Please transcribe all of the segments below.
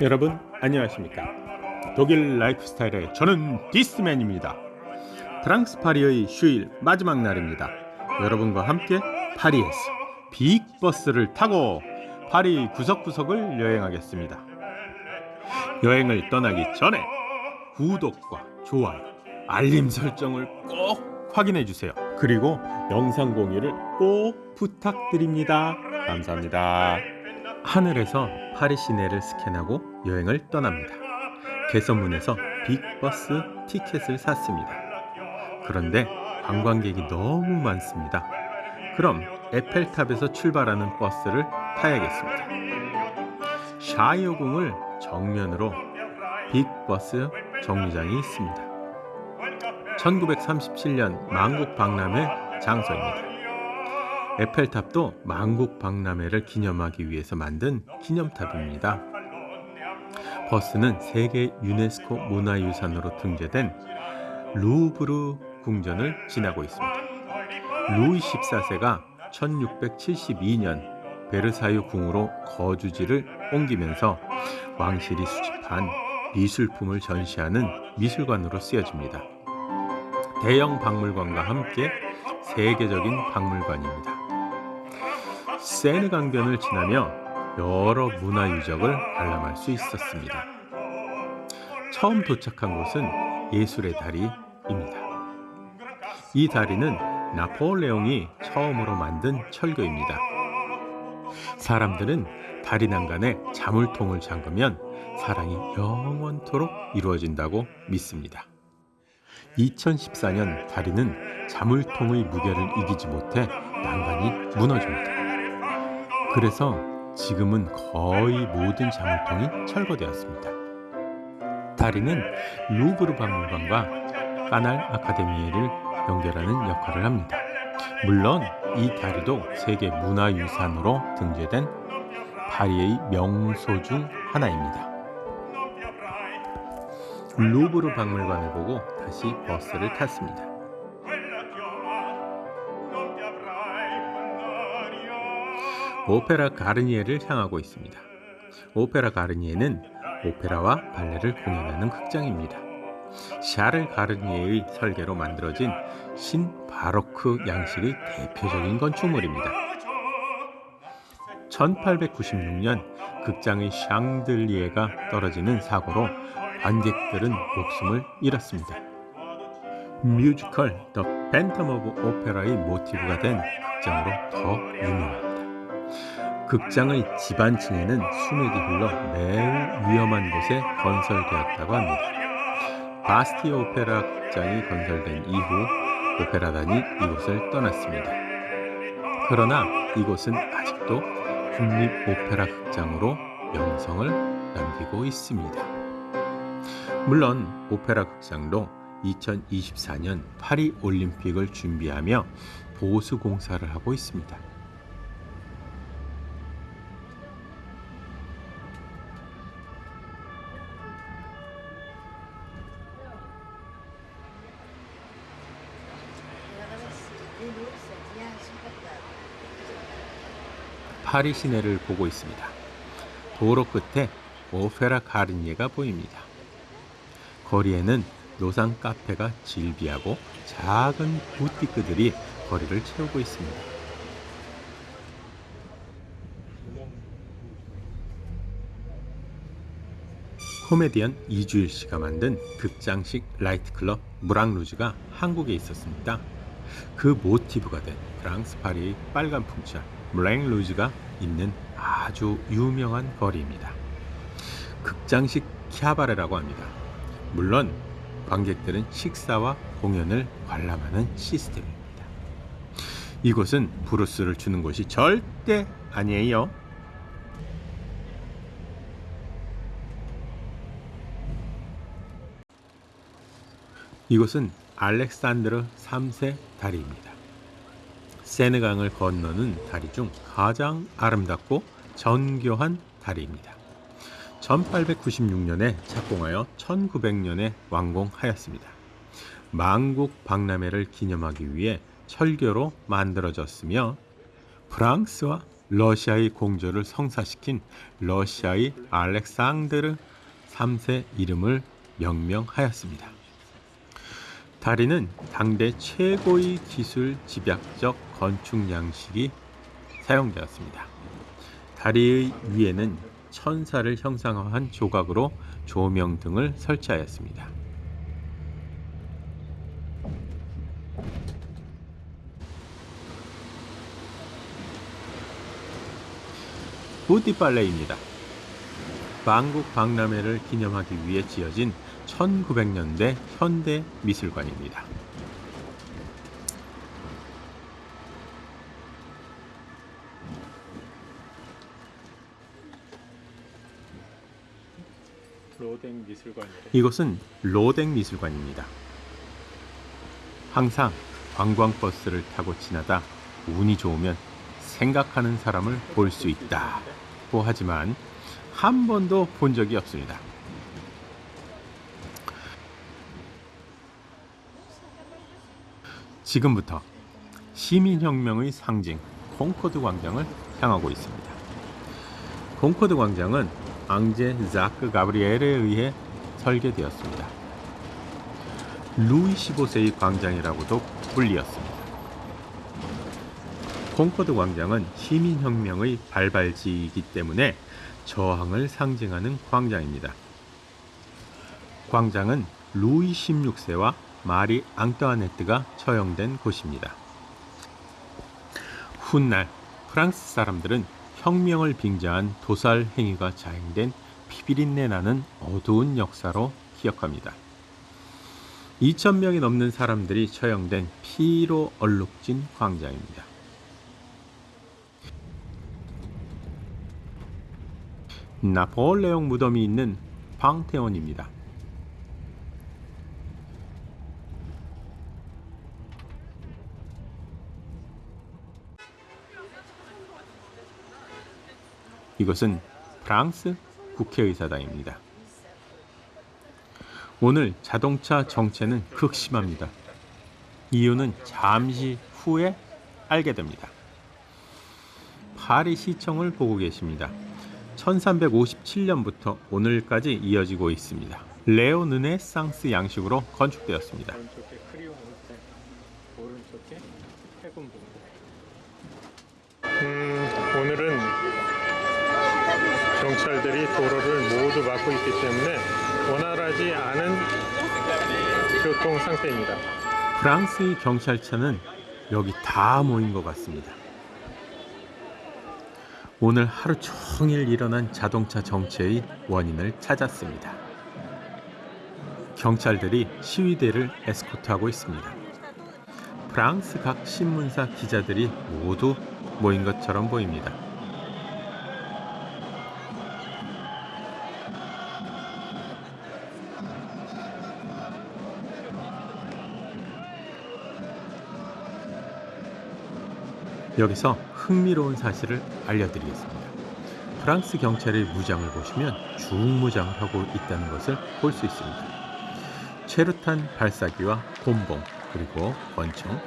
여러분 안녕하십니까? 독일 라이프 스타일의 저는 디스맨입니다. 프랑스 파리의 휴일 마지막 날입니다. 여러분과 함께 파리에서 Big Bus를 타고 파리 구석구석을 여행하겠습니다. 여행을 떠나기 전에 구독과 좋아요 알림 설정을 꼭 확인해 주세요. 그리고 영상 공유를 꼭 부탁드립니다. 감사합니다. 하늘에서 파리 시내를 스캔하고 여행을 떠납니다. 개선문에서 Big Bus 티켓을 샀습니다. 그런데 관광객이 너무 많습니다. 그럼 에펠탑에서 출발하는 버스를 타야겠습니다. 샤이어궁을 정면으로 Big Bus 정류장이 있습니다. 1937년 만국 박람회 장소입니다. 에펠탑도 만국 박람회를 기념하기 위해서 만든 기념탑입니다. 버스는 세계 유네스코 문화유산으로 등재된 루브르 궁전을 지나고 있습니다. 루이 14세가 1672년 베르사유 궁으로 거주지를 옮기면서 왕실이 수집한 미술품을 전시하는 미술관으로 쓰여집니다. 대형 박물관과 함께 세계적인 박물관입니다. 세느 강변을 지나며 여러 문화 유적을 관람할 수 있었습니다. 처음 도착한 곳은 예술의 다리입니다. 이 다리는 나폴레옹이 처음으로 만든 철교입니다. 사람들은 다리 난간에 자물통을 잠그면 사랑이 영원토록 이루어진다고 믿습니다. 2014년 다리는 자물통의 무게를 이기지 못해 난간이 무너집니다. 그래서 지금은 거의 모든 자물통이 철거되었습니다. 다리는 루브르 박물관과 까날 아카데미를 연결하는 역할을 합니다. 물론 이 다리도 세계 문화유산으로 등재된 파리의 명소 중 하나입니다. 루브르 박물관을 보고 다시 버스를 탔습니다. 오페라 가르니에를 향하고 있습니다. 오페라 가르니에는 오페라와 발레를 공연하는 극장입니다. 샤를 가르니에의 설계로 만들어진 신 바로크 양식의 대표적인 건축물입니다. 1896년 극장의 샹들리에가 떨어지는 사고로 관객들은 목숨을 잃었습니다. 뮤지컬 The Phantom of Opera의 모티브가 된 극장으로 더 유명합니다. 극장의 지반층에는 수맥이 흘러 매우 위험한 곳에 건설되었다고 합니다. 바스티아 오페라 극장이 건설된 이후 오페라단이 이곳을 떠났습니다. 그러나 이곳은 아직도 국립 오페라 극장으로 명성을 남기고 있습니다. 물론 오페라 극장도 2024년 파리 올림픽을 준비하며 보수 공사를 하고 있습니다. 파리 시내를 보고 있습니다. 도로 끝에 오페라 가르니에가 보입니다. 거리에는 노상 카페가 즐비하고 작은 부티크들이 거리를 채우고 있습니다. 코미디언 이주일 씨가 만든 극장식 나이트 클럽 무랑루즈가 한국에 있었습니다. 그 모티브가 된 프랑스 파리의 빨간 풍차 블랭 루즈가 있는 아주 유명한 거리입니다. 극장식 키아바레라고 합니다. 물론 관객들은 식사와 공연을 관람하는 시스템입니다. 이곳은 브루스를 주는 곳이 절대 아니에요. 이곳은 알렉산드르 3세 다리입니다. 세느강을 건너는 다리 중 가장 아름답고 정교한 다리입니다. 1896년에 착공하여 1900년에 완공하였습니다. 만국 박람회를 기념하기 위해 철교로 만들어졌으며 프랑스와 러시아의 공조를 성사시킨 러시아의 알렉산드르 3세 이름을 명명하였습니다. 다리는 당대 최고의 기술 집약적 건축 양식이 사용되었습니다. 다리의 위에는 천사를 형상화한 조각으로 조명 등을 설치하였습니다. 부띠빨레입니다. 방국 박람회를 기념하기 위해 지어진 1900년대 현대 미술관입니다. 로댕 미술관이래. 이곳은 로댕 미술관입니다. 항상 관광버스를 타고 지나다 운이 좋으면 생각하는 사람을 볼 수 있다고 하지만 한 번도 본 적이 없습니다. 지금부터 시민혁명의 상징 콩코드 광장을 향하고 있습니다. 콩코드 광장은 앙제 자크 가브리엘에 의해 설계되었습니다. 루이 15세의 광장이라고도 불리었습니다. 콩코드 광장은 시민혁명의 발발지이기 때문에 저항을 상징하는 광장입니다. 광장은 루이 16세와 마리 앙떠아네트가 처형된 곳입니다. 훗날 프랑스 사람들은 혁명을 빙자한 도살 행위가 자행된 피비린내 나는 어두운 역사로 기억합니다. 2,000명이 넘는 사람들이 처형된 피로 얼룩진 광장입니다. 나폴레옹 무덤이 있는 방태원입니다. 이것은 프랑스 국회의사당입니다. 오늘 자동차 정체는 극심합니다. 이유는 잠시 후에 알게 됩니다. 파리 시청을 보고 계십니다. 1357년부터 오늘까지 이어지고 있습니다. 레오 르네상스 양식으로 건축되었습니다. 음, 오늘은 경찰들이 도로를 모두 막고 있기 때문에 원활하지 않은 교통 상태입니다. 프랑스의 경찰차는 여기 다 모인 것 같습니다. 오늘 하루 종일 일어난 자동차 정체의 원인을 찾았습니다. 경찰들이 시위대를 에스코트하고 있습니다. 프랑스 각 신문사 기자들이 모두 모인 것처럼 보입니다. 여기서 흥미로운 사실을 알려드리겠습니다. 프랑스 경찰의 무장을 보시면 중무장을 하고 있다는 것을 볼 수 있습니다. 최루탄 발사기와 곤봉 그리고 권총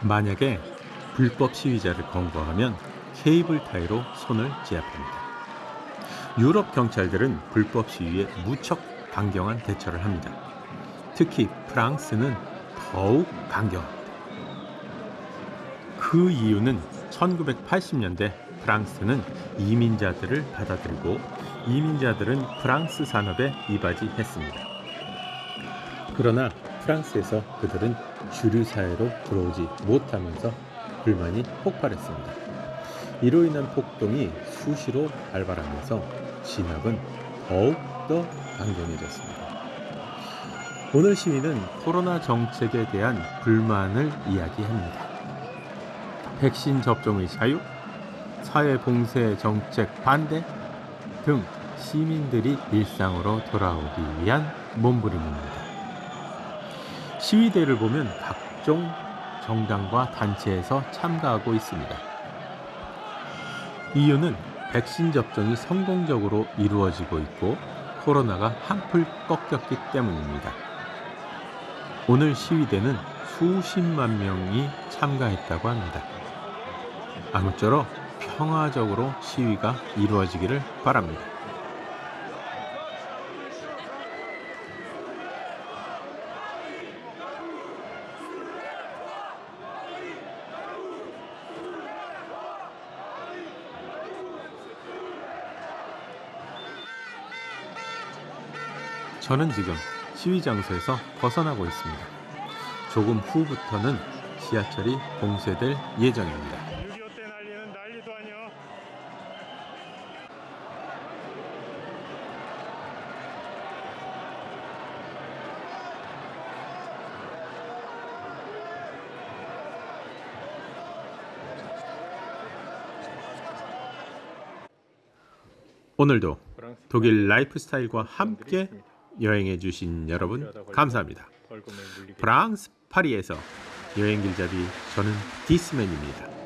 만약에 불법 시위자를 검거하면 케이블 타이로 손을 제압합니다. 유럽 경찰들은 불법 시위에 무척 강경한 대처를 합니다. 특히 프랑스는 더욱 강경합니다. 그 이유는 1980년대 프랑스는 이민자들을 받아들이고 이민자들은 프랑스 산업에 이바지했습니다. 그러나 프랑스에서 그들은 주류 사회로 들어오지 못하면서 불만이 폭발했습니다. 이로 인한 폭동이 수시로 발발하면서 진압은 더욱더 강경해졌습니다. 오늘 시위는 코로나 정책에 대한 불만을 이야기합니다. 백신 접종의 자유, 사회 봉쇄 정책 반대 등 시민들이 일상으로 돌아오기 위한 몸부림입니다. 시위대를 보면 각종 정당과 단체에서 참가하고 있습니다. 이유는 백신 접종이 성공적으로 이루어지고 있고 코로나가 한풀 꺾였기 때문입니다. 오늘 시위대는 수십만 명이 참가했다고 합니다. 아무쪼록 평화적으로 시위가 이루어지기를 바랍니다. 저는 지금 시위 장소에서 벗어나고 있습니다. 조금 후부터는 지하철이 봉쇄될 예정입니다. 6.25때 난리는 난리도 아니야. 오늘도 독일 라이프 스타일과 함께. 여행해 주신 여러분 감사합니다. 프랑스 파리에서 여행 길잡이 저는 디스맨입니다.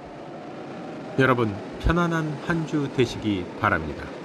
여러분 편안한 한 주 되시기 바랍니다.